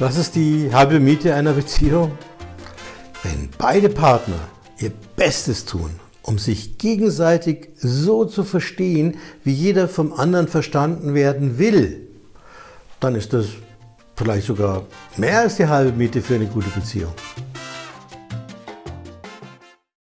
Was ist die halbe Miete einer Beziehung? Wenn beide Partner ihr Bestes tun, um sich gegenseitig so zu verstehen, wie jeder vom anderen verstanden werden will, dann ist das vielleicht sogar mehr als die halbe Miete für eine gute Beziehung.